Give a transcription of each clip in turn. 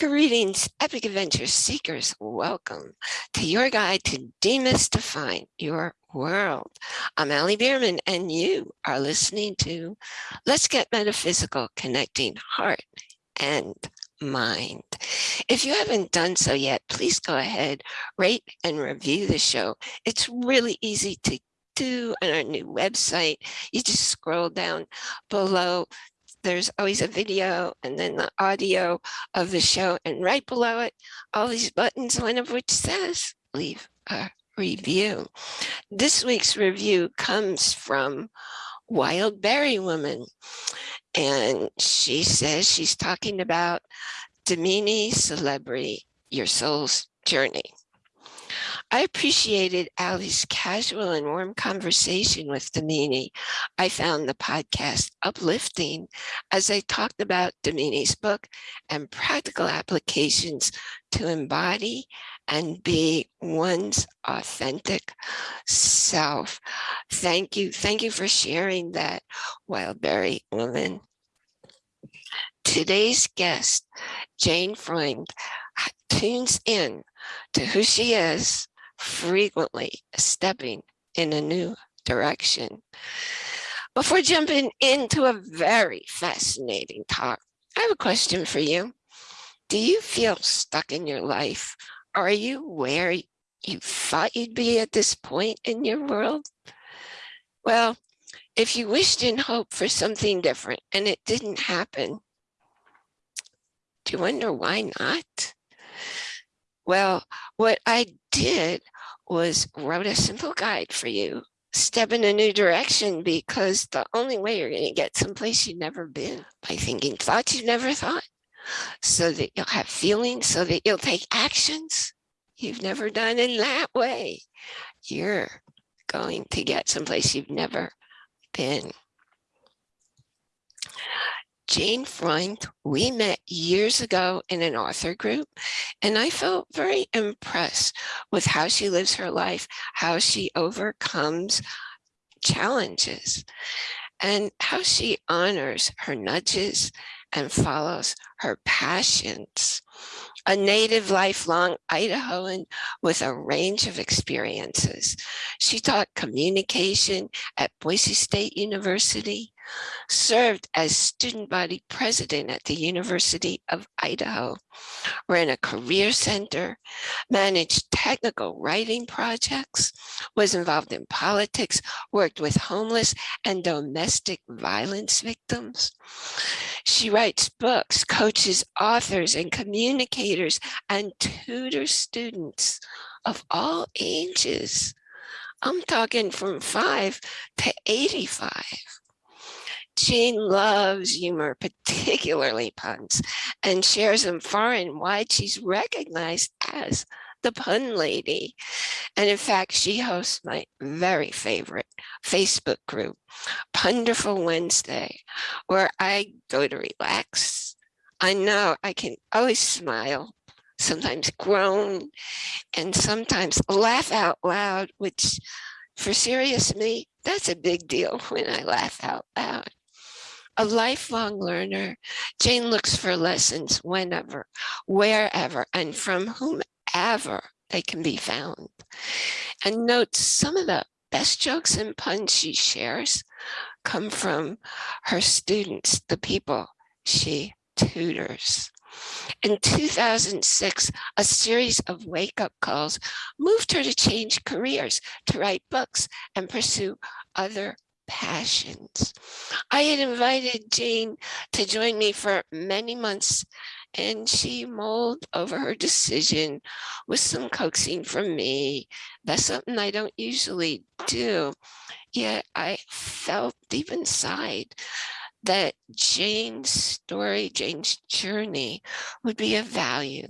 Greetings, epic adventure seekers. Welcome to your guide to demystifying your world. I'm Allie Bierman, and you are listening to Let's Get Metaphysical, Connecting Heart and Mind. If you haven't done so yet, please go ahead, rate and review the show. It's really easy to do on our new website. You just scroll down below there's always a video and then the audio of the show. And right below it, all these buttons, one of which says leave a review. This week's review comes from Wild Berry Woman. And she says she's talking about Damini Celebrity, Your Soul's Journey. I appreciated Allie's casual and warm conversation with Damini. I found the podcast uplifting as they talked about Damini's book and practical applications to embody and be one's authentic self. Thank you. Thank you for sharing that, Wildberry woman. Today's guest, Jane Freund, tunes in to who she is frequently stepping in a new direction. Before jumping into a very fascinating talk, I have a question for you. Do you feel stuck in your life? Are you where you thought you'd be at this point in your world? Well, if you wished and hoped for something different and it didn't happen, do you wonder why not? Well, what I did was wrote a simple guide for you. Step in a new direction because the only way you're going to get someplace you've never been by thinking thoughts you've never thought so that you'll have feelings so that you'll take actions you've never done in that way. You're going to get someplace you've never been. Jane Freund, we met years ago in an author group, and I felt very impressed with how she lives her life, how she overcomes challenges, and how she honors her nudges and follows her passions a native lifelong Idahoan with a range of experiences. She taught communication at Boise State University, served as student body president at the University of Idaho, ran a career center, managed technical writing projects, was involved in politics, worked with homeless and domestic violence victims. She writes books, coaches authors and communicators and tutors students of all ages. I'm talking from five to 85. Jane loves humor, particularly puns, and shares them far and wide. She's recognized as the pun lady. And in fact, she hosts my very favorite Facebook group, Punderful Wednesday, where I go to relax. I know I can always smile, sometimes groan, and sometimes laugh out loud, which for serious me, that's a big deal when I laugh out loud. A lifelong learner, Jane looks for lessons whenever, wherever, and from whomever they can be found. And note some of the best jokes and puns she shares come from her students, the people she tutors. In 2006, a series of wake-up calls moved her to change careers, to write books and pursue other passions. I had invited Jane to join me for many months and she mulled over her decision with some coaxing from me. That's something I don't usually do. Yet I felt deep inside that Jane's story, Jane's journey would be of value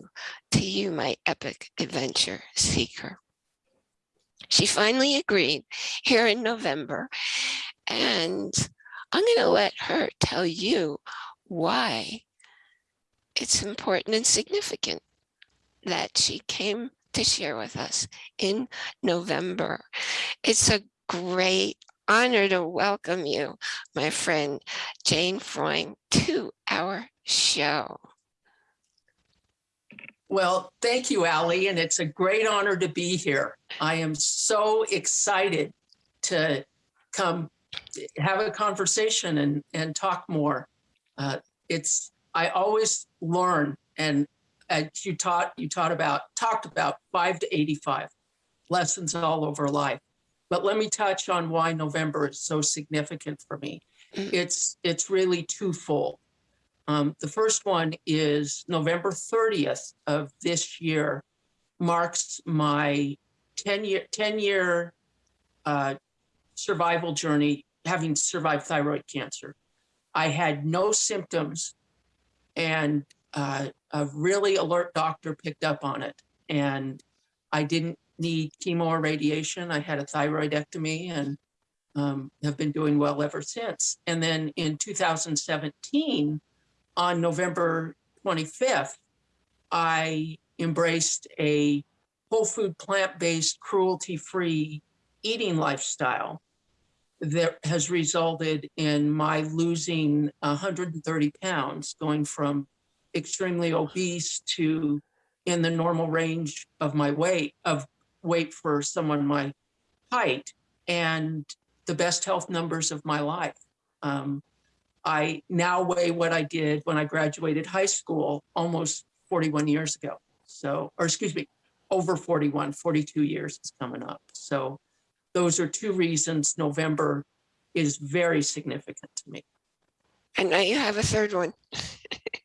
to you, my epic adventure seeker. She finally agreed here in November, and I'm going to let her tell you why it's important and significant that she came to share with us in November. It's a great honor to welcome you, my friend Jane Freund, to our show. Well, thank you, Allie, and it's a great honor to be here. I am so excited to come have a conversation and, and talk more. Uh, it's, I always learn and uh, you taught, you taught about, talked about five to 85 lessons all over life. But let me touch on why November is so significant for me. Mm. It's, it's really twofold. Um, the first one is November 30th of this year marks my 10 year, 10 year uh, survival journey, having survived thyroid cancer. I had no symptoms and uh, a really alert doctor picked up on it. And I didn't need chemo or radiation. I had a thyroidectomy and um, have been doing well ever since. And then in 2017, on November 25th, I embraced a whole food, plant-based, cruelty-free eating lifestyle that has resulted in my losing 130 pounds, going from extremely obese to in the normal range of my weight, of weight for someone my height, and the best health numbers of my life. Um, I now weigh what I did when I graduated high school almost 41 years ago. So, or excuse me, over 41, 42 years is coming up. So those are two reasons November is very significant to me. And now you have a third one.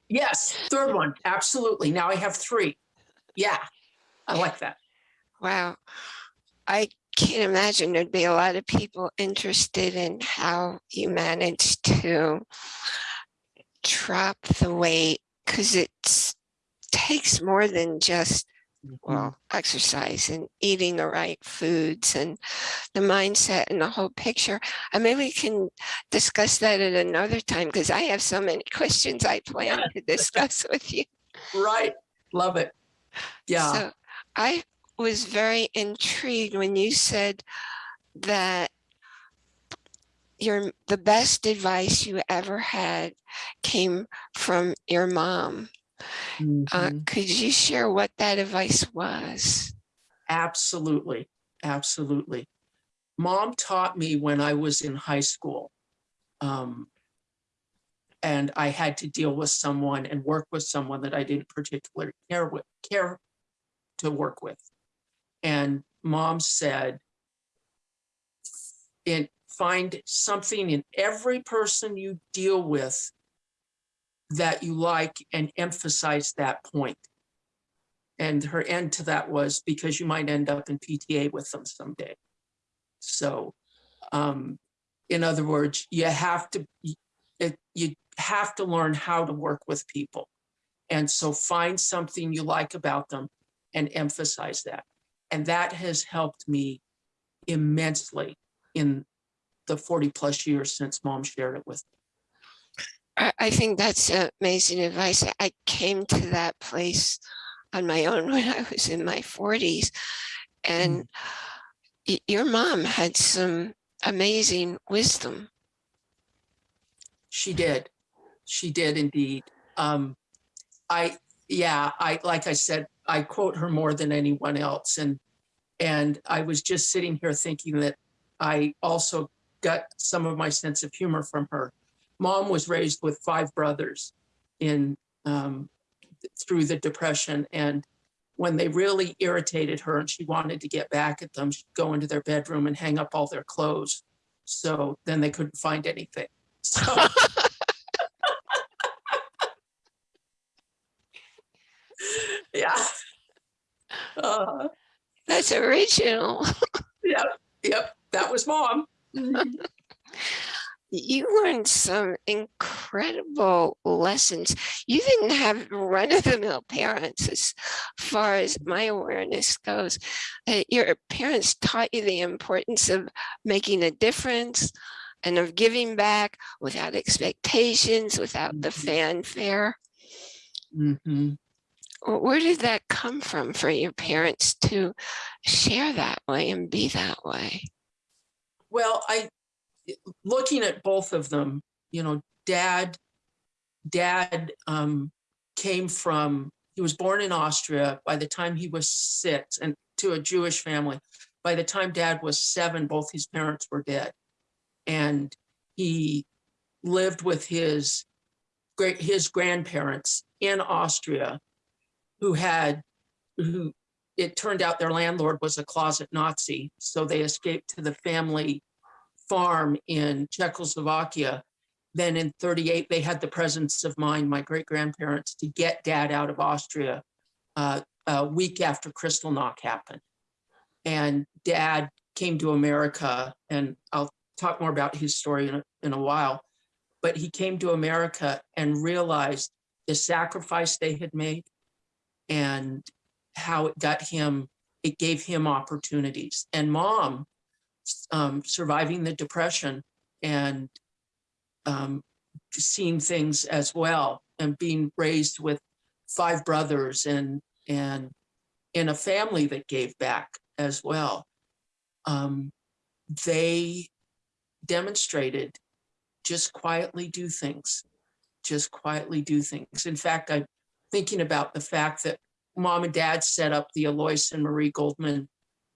Yes, third one, absolutely. Now I have three. Yeah, I like that. Wow. I can't imagine there'd be a lot of people interested in how you managed to drop the weight because it takes more than just well mm-hmm. exercise and eating the right foods and the mindset and the whole picture. And maybe we can discuss that at another time because i have so many questions i plan to discuss with you. Right, love it. Yeah, so I was very intrigued when you said that your the best advice you ever had came from your mom. Uh, mhm. could you share what that advice was? absolutely, absolutely. Mom taught me when I was in high school. Um, and I had to deal with someone and work with someone that I didn't particularly care with, care to work with. And mom said, "In find something in every person you deal with that you like and emphasize that point." And her end to that was because you might end up in PTA with them someday. So, um, in other words, you have to, it, you have to learn how to work with people. And so find something you like about them and emphasize that. And that has helped me immensely in the 40 plus years since mom shared it with me. I, I think that's amazing advice. I- came to that place on my own when I was in my 40s. And y- your mom had some amazing wisdom. She did. She did indeed. Um, I, yeah, I, like I said, I quote her more than anyone else. And, and I was just sitting here thinking that I also got some of my sense of humor from her. Mom was raised with five brothers in, um, through the depression. And when they really irritated her and she wanted to get back at them, she'd go into their bedroom and hang up all their clothes. So then they couldn't find anything. So yeah. Uh, That's original. yep, yep, that was mom. You learned some incredible lessons. You didn't have run-of-the-mill parents as far as my awareness goes. Uh, Your parents taught you the importance of making a difference and of giving back without expectations, without the Mhm. fanfare. Mhm. Where did that come from for your parents to share that way and be that way? Well, I, looking at both of them, you know, dad, dad um, came from he was born in Austria. By the time he was six, and to a Jewish family, by the time dad was seven, both his parents were dead. And he lived with his great his grandparents in Austria, who had who it turned out their landlord was a closet Nazi. So they escaped to the family farm in Czechoslovakia. Then in 38, they had the presence of mind, my great grandparents, to get dad out of Austria uh, a week after Kristallnacht happened. And dad came to America, and I'll talk more about his story in a, in a while. But he came to America and realized the sacrifice they had made and how it got him, it gave him opportunities. And mom, um, surviving the depression and um, seeing things as well and being raised with five brothers and and in a family that gave back as well. Um, they demonstrated just quietly do things, just quietly do things. In fact, I'm thinking about the fact that mom and dad set up the Alois and Marie Goldman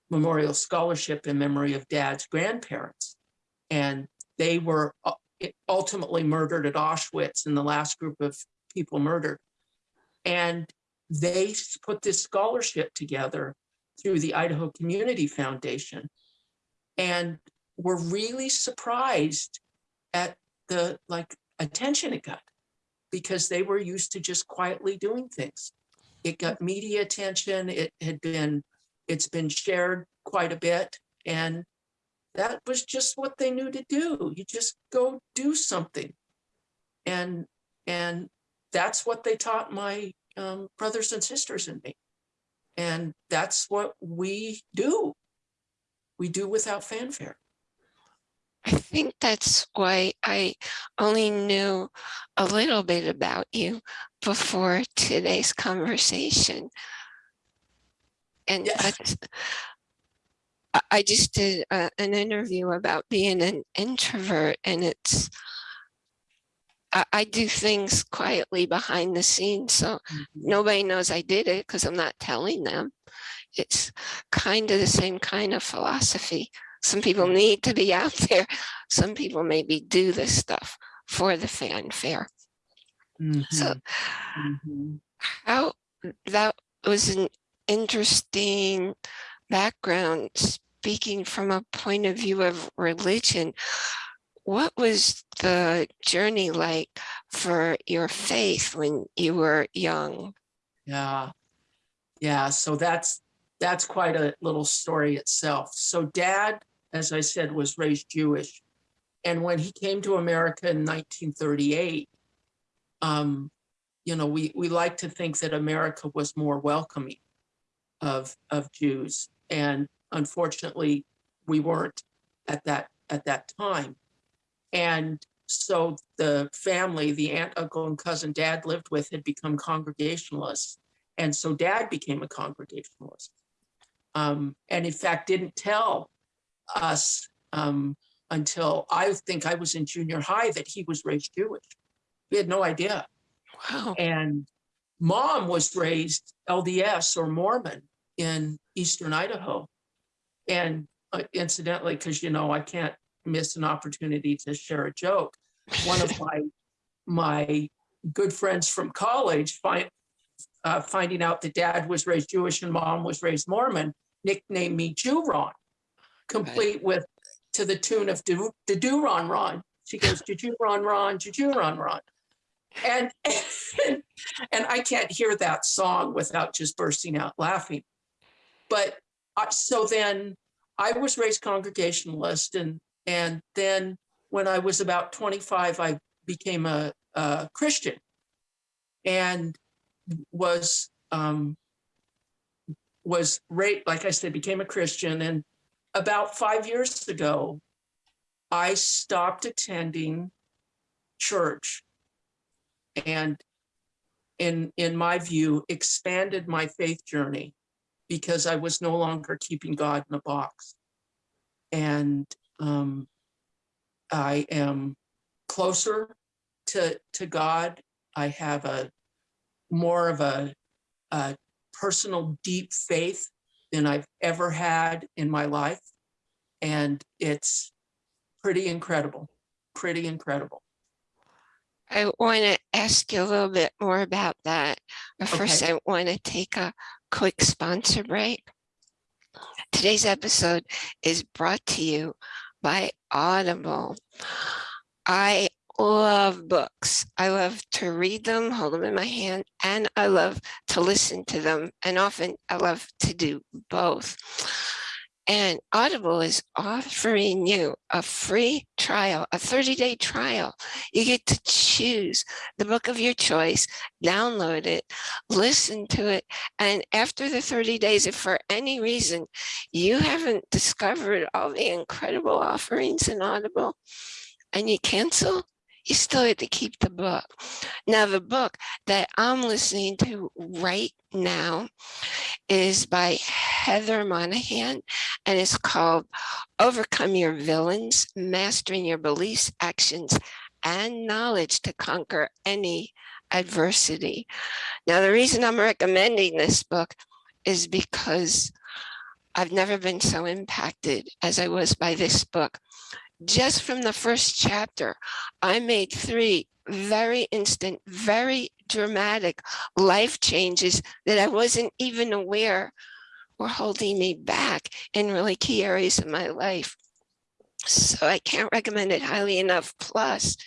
Memorial Scholarship in memory of dad's grandparents. And they were uh, ultimately murdered at Auschwitz in the last group of people murdered. And they put this scholarship together through the Idaho Community Foundation and were really surprised at the like attention it got because they were used to just quietly doing things. It got media attention. It had been, it's been shared quite a bit. And that was just what they knew to do. You just go do something. And, and that's what they taught my um, brothers and sisters and me. And that's what we do. We do without fanfare. I think that's why I only knew a little bit about you before today's conversation. And Yes. that's- I- I just did uh, an interview about being an introvert and it's, I, I do things quietly behind the scenes, so nobody knows I did it because I'm not telling them. It's kind of the same kind of philosophy. Some people need to be out there. Some people maybe do this stuff for the fanfare. So Mhm. how that was an interesting background speaking from a point of view of religion. What was the journey like for your faith when you were young? Yeah. Yeah. So that's that's quite a little story itself. So dad, as I said, was raised Jewish. And when he came to America in 1938, um, you know, we we like to think that America was more welcoming of of Jews. And unfortunately, we weren't at that at that time. And so the family, the aunt, uncle, and cousin dad lived with had become Congregationalists. And so dad became a Congregationalist. Um, and in fact, didn't tell us um, until I think I was in junior high that he was raised Jewish. We had no idea. Wow. And mom was raised LDS or Mormon in Eastern Idaho. And uh, incidentally, because you know, I can't miss an opportunity to share a joke. One of my my good friends from college find, uh, finding out that dad was raised Jewish and mom was raised Mormon, nicknamed me Jew Ron, complete with to the tune of do, the do Ron. She goes, Juju Ron Ron, Juju Ron Ron. And, and I can't hear that song without just bursting out laughing. But so then I was raised Congregationalist, and and then when I was about 25, I became a, a Christian, and was um, was right, like I said, became a Christian, and about five years ago, I stopped attending church and in in my view expanded my faith journey because I was no longer keeping God in a box. And um, I am closer to to God. I have a more of a uh, personal deep faith than I've ever had in my life. And it's pretty incredible, pretty incredible. I want to ask you a little bit more about that. But first, I want to take a quick sponsor break. Today's episode is brought to you by Audible. I love books. I love to read them, hold them in my hand, and I love to listen to them. And often I love to do both. And Audible is offering you a free trial, a 30-day trial. You get to choose the book of your choice, download it, listen to it, and after the 30 days, if for any reason you haven't discovered all the incredible offerings in Audible and you cancel, you still have to keep the book. Now, the book that I'm listening to right now is by Heather Monahan, and it's called Overcome Your Villains, Mastering Your Beliefs, Actions, and Knowledge to Conquer Any Adversity. Now, the reason I'm recommending this book is because I've never been so impacted as I was by this book just from the first chapter, I made three very instant, very dramatic life changes that I wasn't even aware were holding me back in really key areas of my life. So I can't recommend it highly enough. Plus,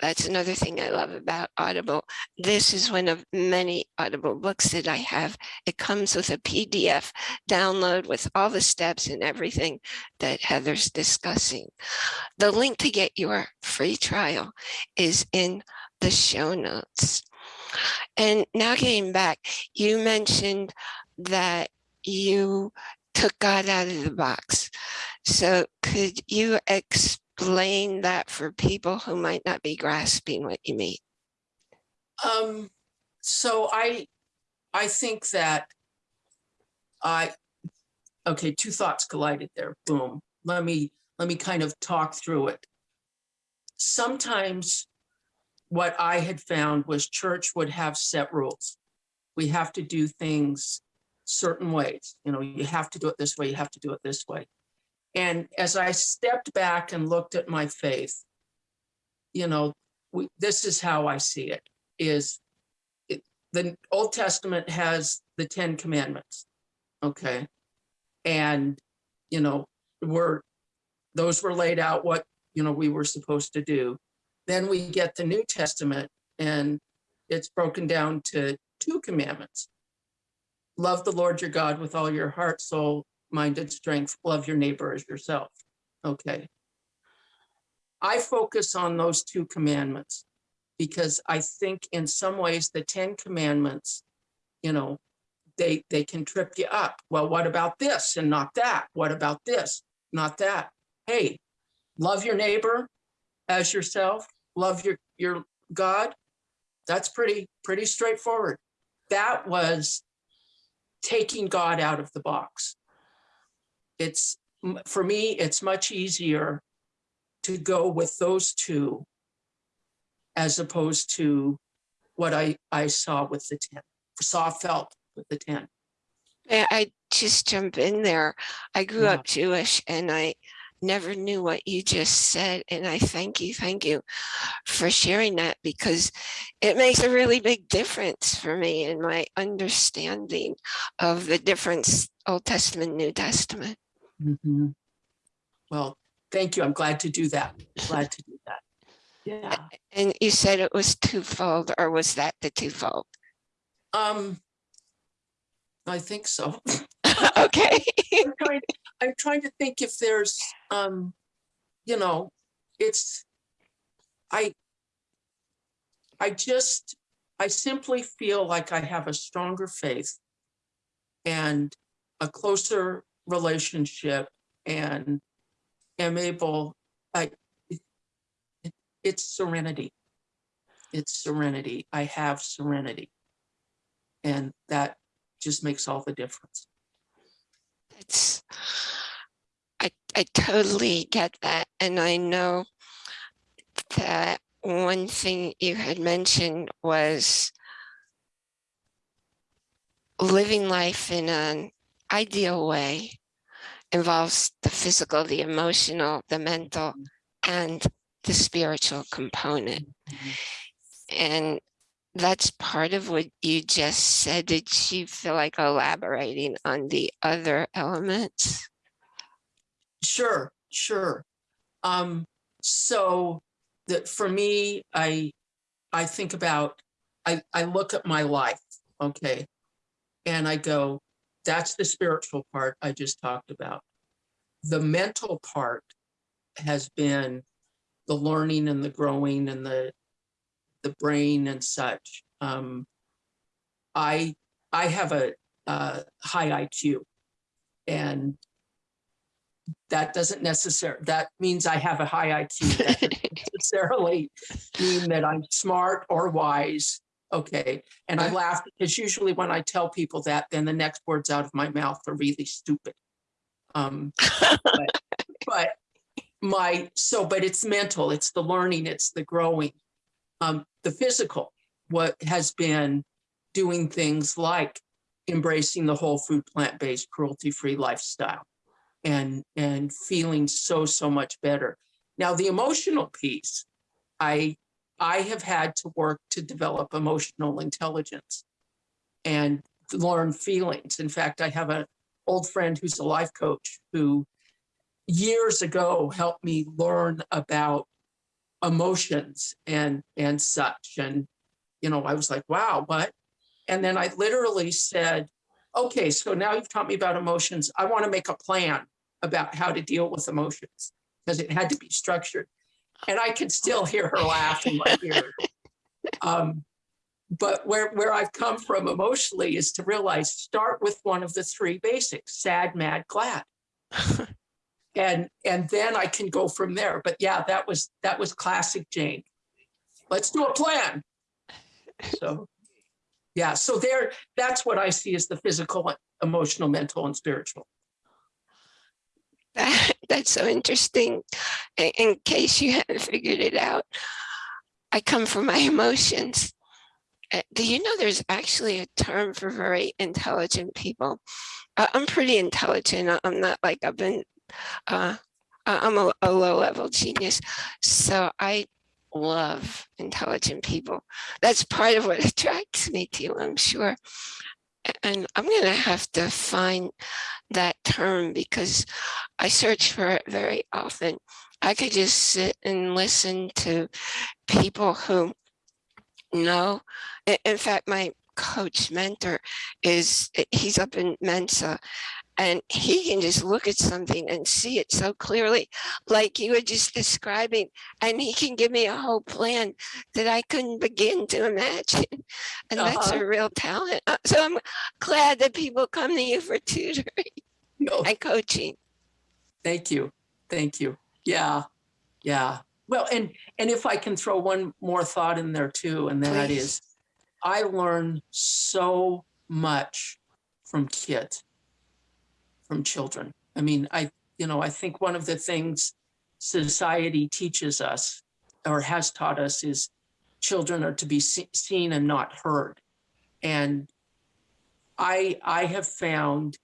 that's another thing I love about Audible. This is one of many Audible books that I have. It comes with a PDF download with all the steps and everything that Heather's discussing. The link to get your free trial is in the show notes. And now getting back, you mentioned that you took God out of the box. So could you explain explain that for people who might not be grasping what you mean? Um, so I, I think that I, okay, two thoughts collided there. Boom. Let me, let me kind of talk through it. Sometimes what I had found was church would have set rules. We have to do things certain ways. You know, you have to do it this way, you have to do it this way. And as I stepped back and looked at my faith, you know, we, this is how I see it, is it, the Old Testament has the 10 commandments, okay? And, you know, were those were laid out what, you know, we were supposed to do. Then we get the New Testament and it's broken down to two commandments. Love the Lord your God with all your heart, soul, minded strength, love your neighbor as yourself. Okay. I focus on those two commandments because I think in some ways the 10 commandments, you know, they, they can trip you up. Well, what about this and not that? What about this? Not that. Hey, love your neighbor as yourself, love your, your God. That's pretty, pretty straightforward. That was taking God out of the box it's for me, it's much easier to go with those two as opposed to what I, I saw with the 10, saw, felt with the 10. I just jump in there. I grew yeah. up Jewish and I never knew what you just said. And I thank you, thank you for sharing that because it makes a really big difference for me in my understanding of the difference Old Testament, New Testament. Mm -hmm. Well, thank you. I'm glad to do that. Glad to do that. Yeah. And you said it was twofold, or was that the twofold? Um, I think so. okay. I'm, trying, I'm trying to think if there's, um, you know, it's, I, I just, I simply feel like I have a stronger faith and a closer relationship and am able, I, it, it's serenity. It's serenity. I have serenity. And that just makes all the difference. It's, I, I totally get that. And I know that one thing you had mentioned was living life in an ideal way involves the physical, the emotional, the mental, and the spiritual component. And that's part of what you just said. Did you feel like elaborating on the other elements? Sure, sure. Um, so that for me, I I think about I, I look at my life, okay, and I go, that's the spiritual part I just talked about. The mental part has been the learning and the growing and the the brain and such. Um, I I have a, a high IQ, and that doesn't necessarily that means I have a high IQ. That doesn't necessarily mean that I'm smart or wise. Okay, and I laugh because usually when I tell people that, then the next words out of my mouth are really stupid. Um, but, but my so but it's mental it's the learning it's the growing um the physical what has been doing things like embracing the whole food plant-based cruelty-free lifestyle and and feeling so so much better now the emotional piece i i have had to work to develop emotional intelligence and learn feelings. In fact i have an old friend who's a life coach who years ago helped me learn about emotions and and such. And you know i was like wow what? And then i literally said okay so now you've taught me about emotions. I want to make a plan about how to deal with emotions. Because it had to be structured and i can still hear her laugh in my ear um, but where where i've come from emotionally is to realize start with one of the three basics sad mad glad and and then I can go from there. But yeah, that was that was classic Jane. Let's do a plan. So yeah, so there that's what I see as the physical, emotional, mental, and spiritual. That, that's so interesting. In, case you haven't figured it out, I come from my emotions. Uh, do you know there's actually a term for very intelligent people? I'm pretty intelligent. I'm not like I've been uh, I'm a, a low level genius. So I love intelligent people. That's part of what attracts me to you, I'm sure. And I'm going to have to find that term because I search for it very often. I could just sit and listen to people who know. In fact, my coach mentor is he's up in Mensa and he can just look at something and see it so clearly like you were just describing and he can give me a whole plan that i couldn't begin to imagine and uh -huh. that's a uh-huh. real talent uh, so i'm glad that people come to you for tutoring no. and coaching thank you thank you yeah yeah well and and if i can throw one more thought in there too and that Please. is i learn so much from kids from children. I mean, I, you know, I think one of the things society teaches us or has taught us is children are to be see seen and not heard. And I, I have found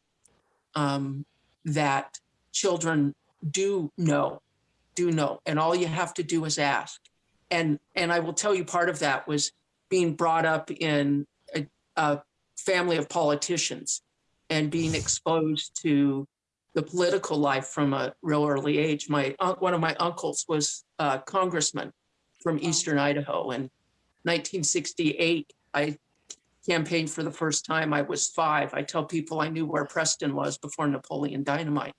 um, that children do know, do know, and all you have to do is ask. And, and I will tell you part of that was being brought up in a, a family of politicians and being exposed to the political life from a real early age. My one of my uncles was a congressman from Eastern Idaho. In 1968, I campaigned for the first time. I was five. I tell people I knew where Preston was before Napoleon Dynamite.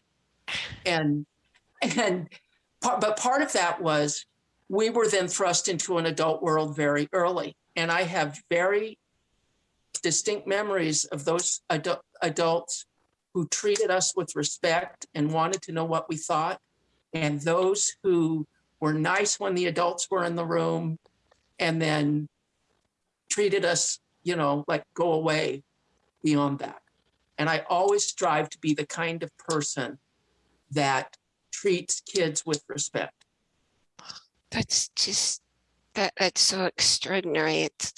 And and but part of that was we were then thrust into an adult world very early. And I have very distinct memories of those adu adults who treated us with respect and wanted to know what we thought, and those who were nice when the adults were in the room and then treated us, you know, like go away beyond that. And I always strive to be the kind of person that treats kids with respect. That's just, that that's so extraordinary. It's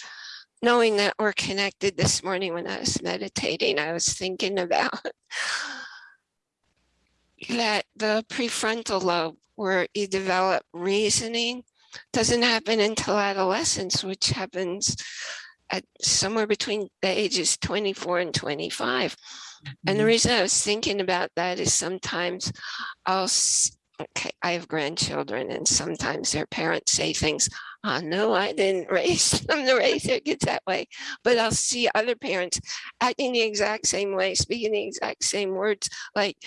knowing that we're connected this morning when I was meditating, I was thinking about that the prefrontal lobe where you develop reasoning doesn't happen until adolescence, which happens at somewhere between the ages 24 and 25. And the Mhm. reason I was thinking about that is sometimes I'll, okay, I have grandchildren and sometimes their parents say things, oh, no, I didn't raise them to raise their kids that way. But I'll see other parents acting the exact same way, speaking the exact same words, like,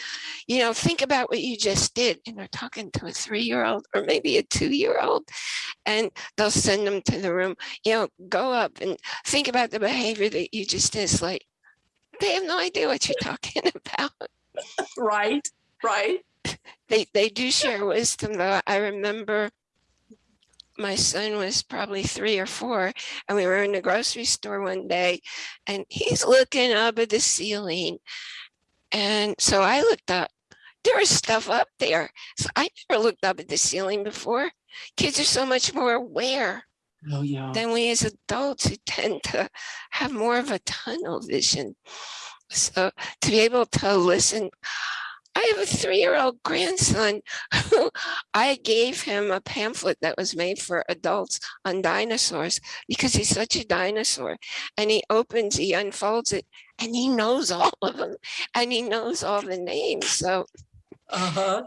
you know, think about what you just did. And they're talking to a three-year-old or maybe a two-year-old and they'll send them to the room, you know, go up and think about the behavior that you just did. It's like, they have no idea what you're talking about. Right, right. They, they do share wisdom though. I remember my son was probably three or four and we were in the grocery store one day and he's looking up at the ceiling. And so I looked up, there was stuff up there. So I never looked up at the ceiling before. Kids are so much more aware Oh, yeah. than we as adults who tend to have more of a tunnel vision. So to be able to listen, I have a three-year-old grandson who I gave him a pamphlet that was made for adults on dinosaurs because he's such a dinosaur. And he opens, he unfolds it, and he knows all of them, and he knows all the names. So Uh-huh.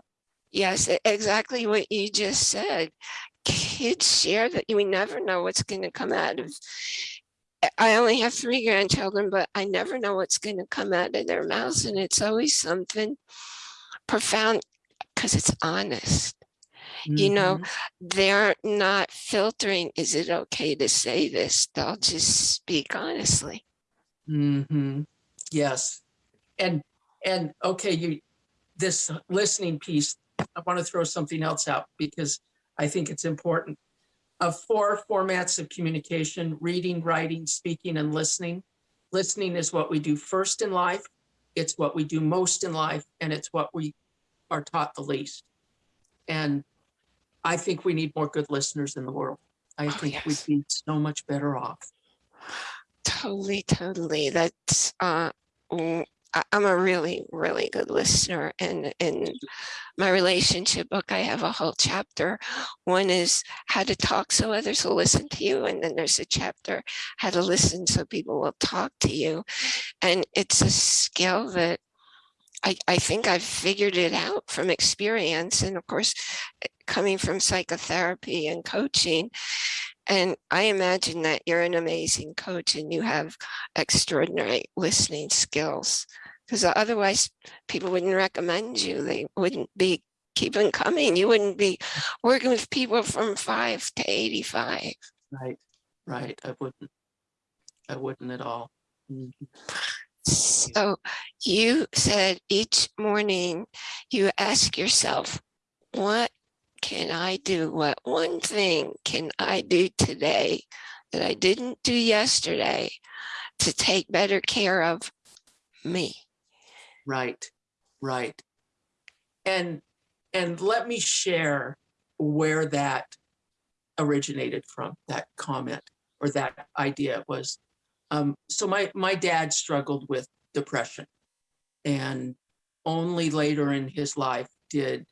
Yes, e- exactly what you just said. Kids share that we never know what's going to come out of. I- only have three grandchildren, but I never know what's going to come out of their mouths. And it's always something profound because it's honest. You know, Mhm. They're not filtering, is it okay to say this? They'll just speak honestly. Mm -hmm. Yes. And, and, okay, you, this listening piece, I want to throw something else out because I think it's important. Of four formats of communication, reading, writing, speaking, and listening. Listening is what we do first in life. It's what we do most in life, and it's what we are taught the least. And I think we need more good listeners in the world. I Oh, think we'd be so much better off. Totally, totally. That's uh I'm a really, really good listener and in my relationship book, I have a whole chapter. One is how to talk so others will listen to you. And then there's a chapter, how to listen so people will talk to you. And it's a skill that I, I think I've figured it out from experience. And of course, eh, coming from psychotherapy and coaching, and I imagine that you're an amazing coach and you have extraordinary listening skills. Because otherwise people wouldn't recommend you. They wouldn't be keeping coming. You wouldn't be working with people from five to 85. Right, right. I wouldn't, I wouldn't at all. So you said each morning you ask yourself, what can I do? What one thing can I do today that I didn't do yesterday to take better care of me? Right, right. And, and let me share where that originated from, that comment or that idea was. Um, so my, my dad struggled with depression. And only later in his life did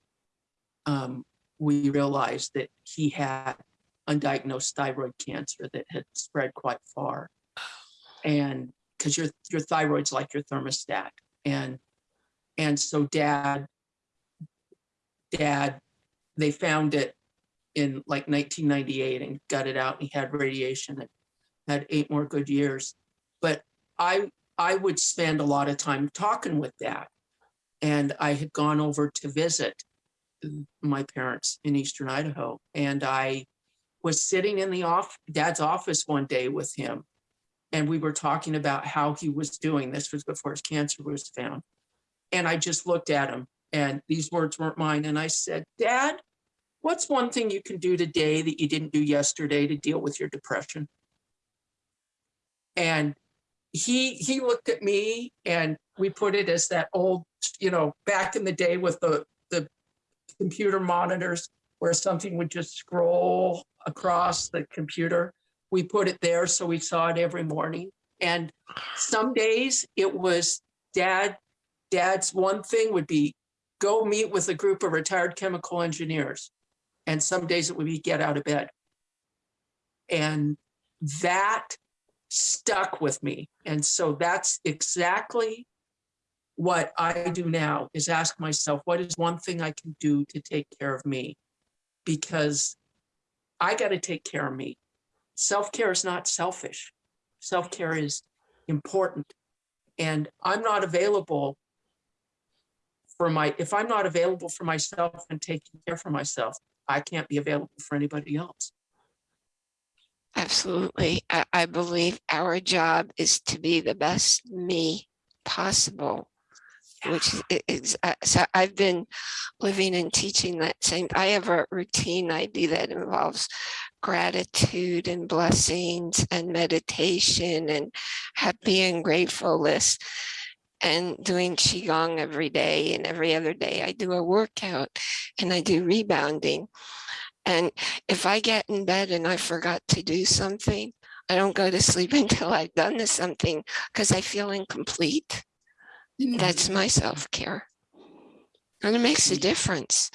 um, we realize that he had undiagnosed thyroid cancer that had spread quite far. And because your your thyroid's like your thermostat. And and so dad, dad, they found it in like 1998 and got it out and he had radiation and had eight more good years. But I I would spend a lot of time talking with dad. And I had gone over to visit my parents in Eastern Idaho. And I was sitting in the off dad's office one day with him. And we were talking about how he was doing. This was before his cancer was found. And I just looked at him and these words weren't mine. And I said, Dad, what's one thing you can do today that you didn't do yesterday to deal with your depression? And he he looked at me and we put it as that old, you know, back in the day with the the computer monitors where something would just scroll across the computer. We put it there so we saw it every morning. And some days it was dad, dad's one thing would be go meet with a group of retired chemical engineers. And some days it would be get out of bed. And that stuck with me. And so that's exactly what I do now is ask myself, what is one thing I can do to take care of me? Because I got to take care of me. Self-care is not selfish. Self-care is important. And I'm not available for my, if I'm not available for myself and taking care for myself, I can't be available for anybody else. Absolutely. I, I believe our job is to be the best me possible, which is- uh, so I've been living and teaching that same, I have a routine I do that involves gratitude and blessings and meditation and happy and grateful and doing qigong every day and every other day I do a workout and I do rebounding. And if I get in bed and I forgot to do something, I don't go to sleep until I've done this something because I feel incomplete. That's my self-care. And it makes a difference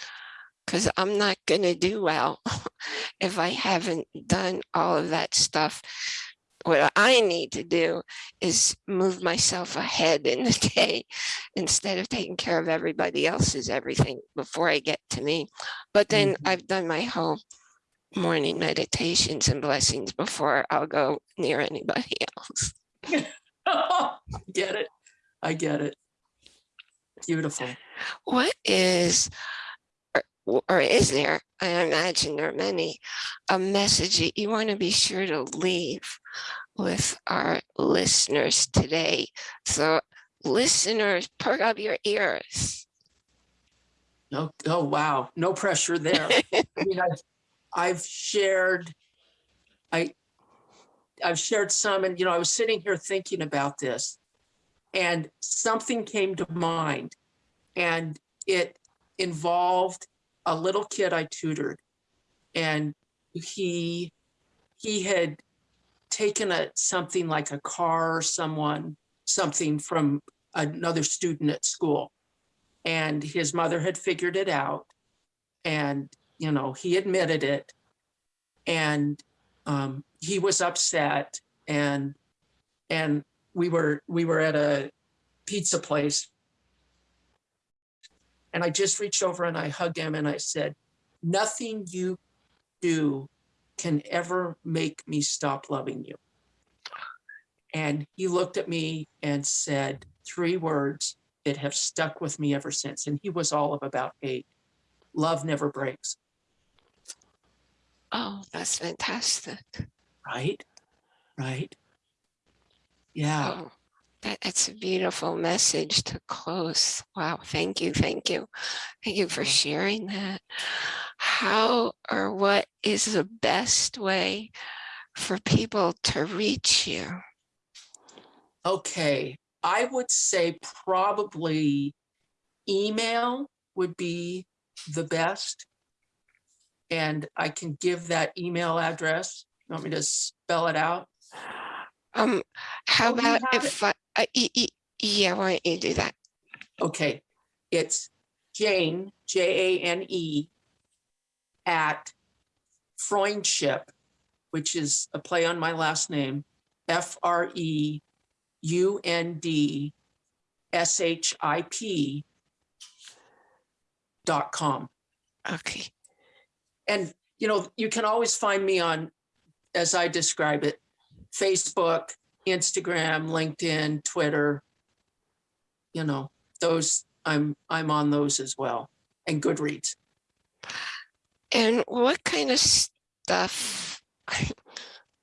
because I'm not going to do well if I haven't done all of that stuff. What I need to do is move myself ahead in the day instead of taking care of everybody else's everything before I get to me. But then Mhm. I've done my whole morning meditations and blessings before I'll go near anybody else. Get it? I get it. Beautiful. What is, or, or is there, I imagine there are many, a message that you want to be sure to leave with our listeners today? So listeners, perk up your ears. Oh, oh, wow. No pressure there. I mean, I've, I've shared, I, I've shared some and, you know, I was sitting here thinking about this and something came to mind and it involved a little kid I tutored and he, he had taken a, something like a car or someone, something from another student at school. And his mother had figured it out and you know he admitted it and um, he was upset and and we were we were at a pizza place. And i just reached over and i hugged him and i said nothing you do can ever make me stop loving you. And he looked at me and said three words that have stuck with me ever since. And he was all of about eight love never breaks. Oh, that's fantastic. right? Right yeah Oh, that, that's a beautiful message to close. Wow. Thank you. Thank you. Thank you for sharing that. How or what is the best way for people to reach you? okay i would say probably email would be the best and i can give that email address you want me to spell it out Um, how Oh, about if I, y- yeah, why don't you do that? Okay, it's Jane, J A N E, at Freundship, which is a play on my last name, F R E U N D S H I P dot com. Okay. And, you know, you can always find me on, as I describe it, Facebook, Instagram, LinkedIn, Twitter. You know, those, I'm, I'm on those as well, and Goodreads. And what kind of stuff,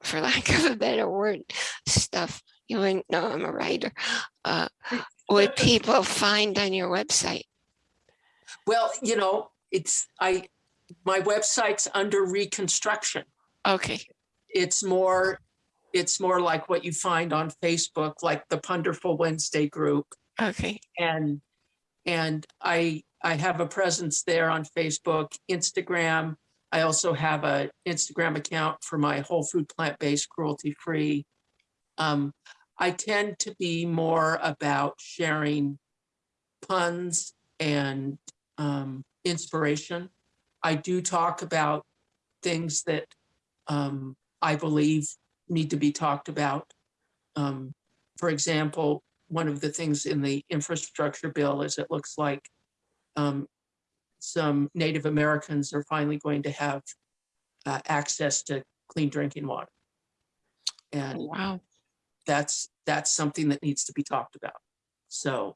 for lack of a better word, stuff, you wouldn't know I'm a writer, uh, would people find on your website? Well, you know, it's, I, my website's under reconstruction. Okay. It's more, it's more like what you find on Facebook, like the Punderful Wednesday group. Okay. and and I I have a presence there on Facebook, Instagram. I also have a Instagram account for my whole food plant-based cruelty-free. Um, I tend to be more about sharing puns and um, inspiration. I do talk about things that um, I believe need to be talked about. Um, for example, one of the things in the infrastructure bill is it looks like um, some Native Americans are finally going to have uh, access to clean drinking water. And Wow. that's, that's something that needs to be talked about. So,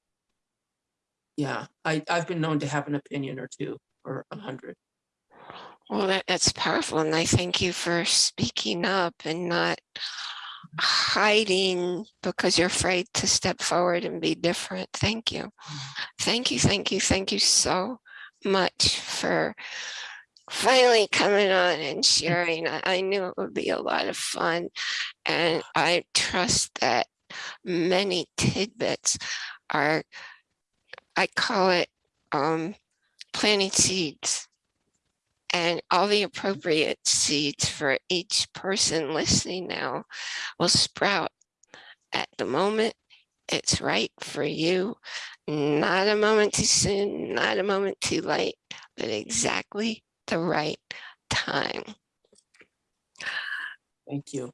yeah, I, I've been known to have an opinion or two or a hundred. Well, that, that's powerful. And I thank you for speaking up and not hiding because you're afraid to step forward and be different. Thank you. Thank you. Thank you. Thank you so much for finally coming on and sharing. I, I knew it would be a lot of fun and I trust that many tidbits are, I call it um, planting seeds and all the appropriate seeds for each person listening now will sprout. At the moment it's right for you. Not a moment too soon not a moment too late but exactly the right time. Thank you.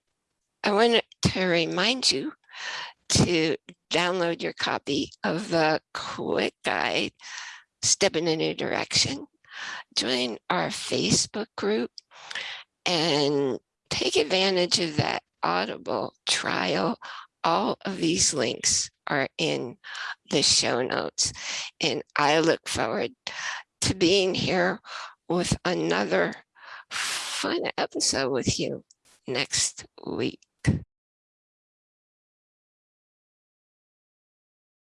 i want to remind you to download your copy of the quick guide step in a new direction join our Facebook group and take advantage of that Audible trial. All of these links are in the show notes. And I look forward to being here with another fun episode with you next week.